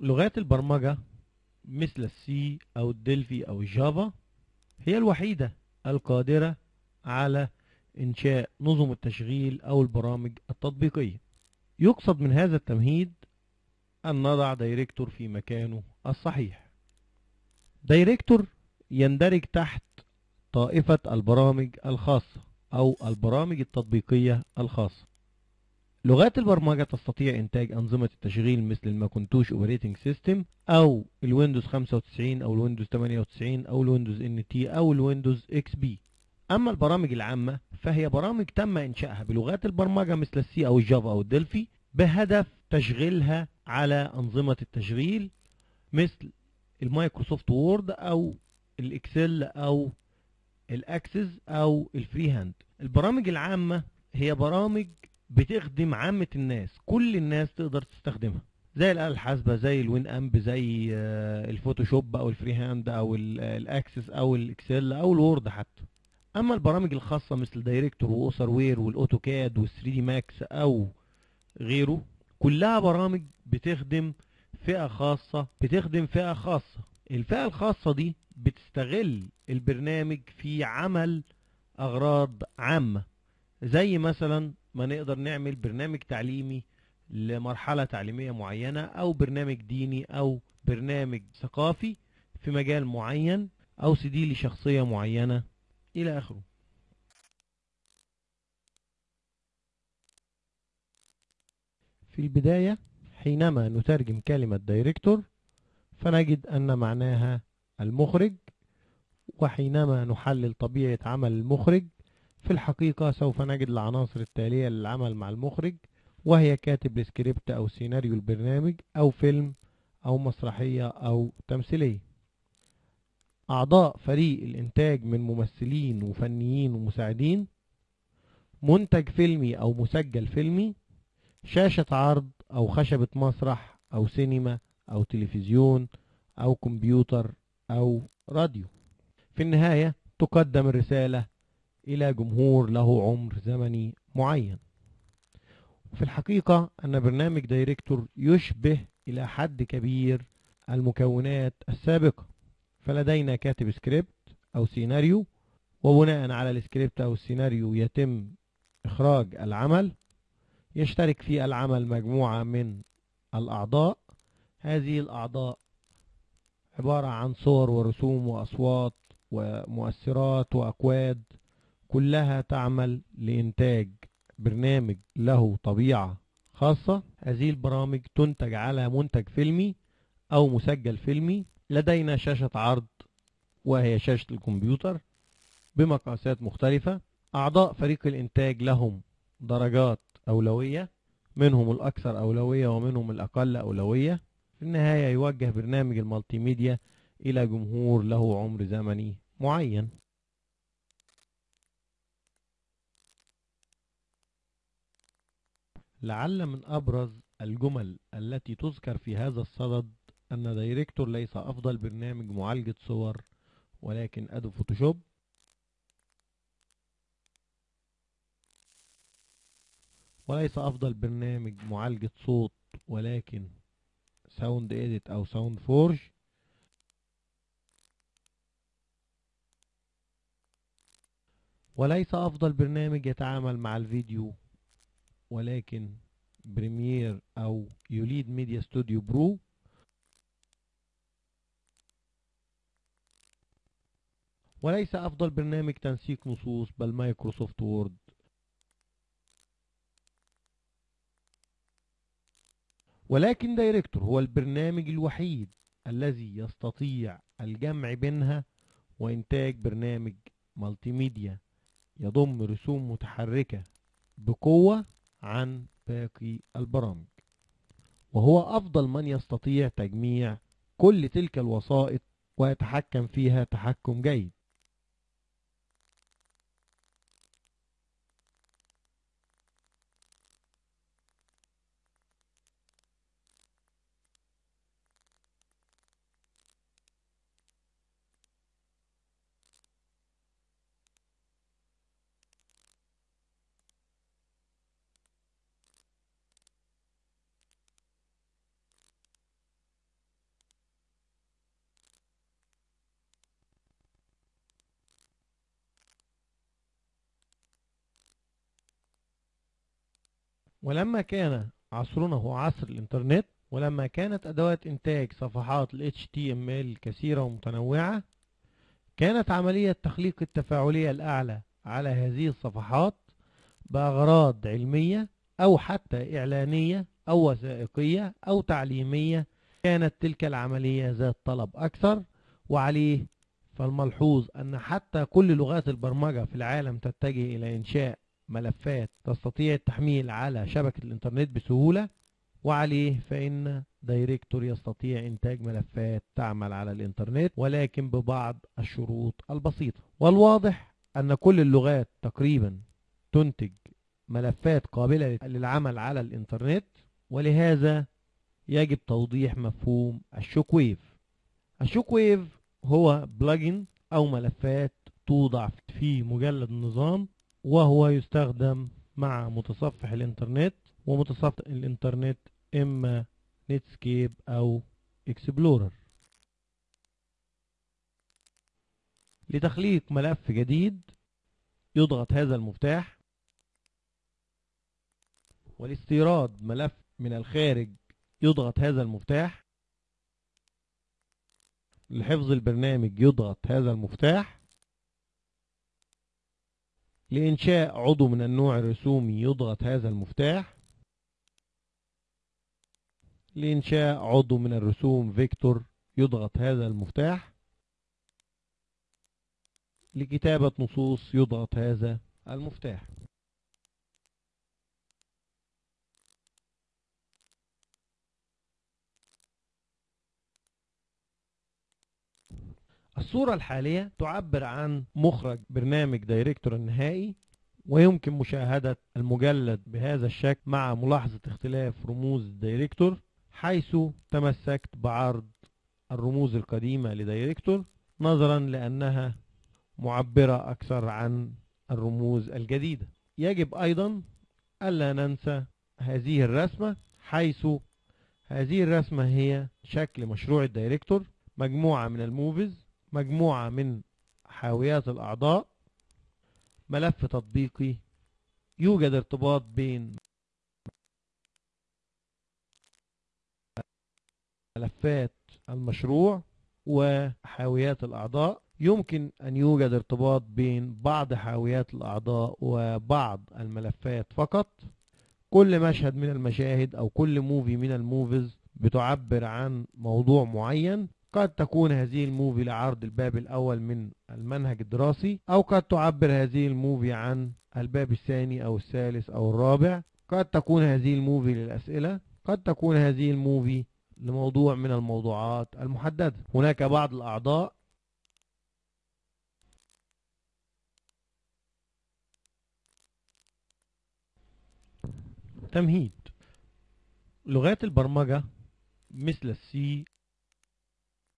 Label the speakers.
Speaker 1: لغات البرمجة مثل ال C أو ال Delphi أو ال Java هي الوحيدة القادرة على إنشاء نظم التشغيل أو البرامج التطبيقية. يقصد من هذا التمهيد أن نضع Director في مكانه الصحيح. Director يندرج تحت طائفة البرامج الخاصة أو البرامج التطبيقية الخاصة. لغات البرمجة تستطيع إنتاج أنظمة التشغيل مثل ال Macintosh operating system أو ال Windows 95 أو ال Windows 98 أو ال Windows NT أو ال Windows XP. أما البرامج العامة فهي برامج تم إنشائها بلغات البرمجة مثل ال C أو ال Java أو ال Delphi بهدف تشغيلها على أنظمة التشغيل مثل ال Microsoft Word أو ال Excel أو ال Access أو ال FreeHand. البرامج العامة هي برامج بتخدم عامة الناس. كل الناس تقدر تستخدمها. زي الآلة الحاسبة زي ال Winamp زي آه، ال Photoshop أو ال FreeHand أو ال- ال Access أو ال Excel أو ال Word حتى. أما البرامج الخاصة مثل Director و Authorware وال AutoCAD وال 3D Max أو غيره كلها برامج بتخدم فئة خاصة بتخدم فئة خاصة. الفئة الخاصة دي بتستغل البرنامج في عمل أغراض عامة. زي مثلا ما نقدر نعمل برنامج تعليمي لمرحلة تعليمية معينة أو برنامج ديني أو برنامج ثقافي في مجال معين أو CV لشخصية معينة إلى آخره. في البداية حينما نترجم كلمة Director فنجد أن معناها المخرج وحينما نحلل طبيعة عمل المخرج في الحقيقة سوف نجد العناصر التالية للعمل مع المخرج وهي كاتب السكريبت أو سيناريو البرنامج أو فيلم أو مسرحية أو تمثيلية. أعضاء فريق الإنتاج من ممثلين وفنيين ومساعدين منتج فيلمي أو مسجل فيلمي شاشة عرض أو خشبة مسرح أو سينما أو تلفزيون أو كمبيوتر أو راديو. في النهاية تقدم الرسالة إلى جمهور له عمر زمني معين. في الحقيقة أن برنامج Director يشبه إلى حد كبير المكونات السابقة. فلدينا كاتب سكريبت أو سيناريو وبناء على السكريبت أو السيناريو يتم إخراج العمل. يشترك في العمل مجموعة من الأعضاء. هذه الأعضاء عبارة عن صور ورسوم وأصوات ومؤثرات وأكواد كلها تعمل لإنتاج برنامج له طبيعة خاصة. هذه البرامج تنتج على منتج فيلمي أو مسجل فيلمي لدينا شاشة عرض وهي شاشة الكمبيوتر بمقاسات مختلفة. أعضاء فريق الإنتاج لهم درجات أولوية منهم الأكثر أولوية ومنهم الأقل أولوية. في النهاية يوجه برنامج ال multimedia إلى جمهور له عمر زمني معين. لعل من أبرز الجمل التي تذكر في هذا الصدد أن Director ليس أفضل برنامج معالجة صور ولكن Adobe Photoshop. وليس أفضل برنامج معالجة صوت ولكن SoundEdit أو Sound Forge وليس أفضل برنامج يتعامل مع الفيديو ولكن Premiere أو Ulead Media Studio Pro وليس أفضل برنامج تنسيق نصوص بل Microsoft Word ولكن Director هو البرنامج الوحيد الذي يستطيع الجمع بينها وإنتاج برنامج multimedia يضم رسوم متحركة بقوة عن باقي البرامج. وهو أفضل من يستطيع تجميع كل تلك الوسائط ويتحكم فيها تحكم جيد. ولما كان عصرنا هو عصر الإنترنت ولما كانت أدوات إنتاج صفحات ال HTML كثيرة ومتنوعة كانت عملية تخليق التفاعلية الأعلى على هذه الصفحات بأغراض علمية أو حتى إعلانية أو وثائقية أو تعليمية. كانت تلك العملية ذات طلب أكثر وعليه فالملحوظ أن حتى كل لغات البرمجة في العالم تتجه إلى إنشاء ملفات تستطيع التحميل على شبكة الإنترنت بسهولة وعليه فإن Director يستطيع إنتاج ملفات تعمل على الإنترنت ولكن ببعض الشروط البسيطة. والواضح أن كل اللغات تقريبا تنتج ملفات قابلة للعمل على الإنترنت ولهذا يجب توضيح مفهوم ال Shockwave ال Shockwave هو plug-in أو ملفات توضع في مجلد النظام وهو يستخدم مع متصفح الإنترنت ومتصفح الإنترنت إما نتسكيب أو إكسبلورر لتخليق ملف جديد يضغط هذا المفتاح ولاستيراد ملف من الخارج يضغط هذا المفتاح. لحفظ البرنامج يضغط هذا المفتاح. لإنشاء عضو من النوع الرسومي يضغط هذا المفتاح. لإنشاء عضو من الرسوم فيكتور يضغط هذا المفتاح. لكتابة نصوص يضغط هذا المفتاح. الصورة الحالية تعبر عن مخرج برنامج Director النهائي ويمكن مشاهدة المجلد بهذا الشكل مع ملاحظة اختلاف رموز ال Director حيث تمسكت بعرض الرموز القديمة ل Director نظرا لأنها معبرة أكثر عن الرموز الجديدة. يجب أيضا ألا ننسى هذه الرسمة حيث هذه الرسمة هي شكل مشروع الدايركتور مجموعة من الموفز مجموعة من حاويات الأعضاء ملف تطبيقي يوجد ارتباط بين ملفات المشروع وحاويات الأعضاء. يمكن أن يوجد ارتباط بين بعض حاويات الأعضاء وبعض الملفات فقط. كل مشهد من المشاهد أو كل movie من ال movies بتعبر عن موضوع معين. قد تكون هذه ال movie لعرض الباب الأول من المنهج الدراسي أو قد تعبر هذه ال movie عن الباب الثاني أو الثالث أو الرابع. قد تكون هذه ال movie للأسئلة قد تكون هذه ال movie لموضوع من الموضوعات المحددة. هناك بعض الأعضاء. تمهيد. لغات البرمجة مثل السي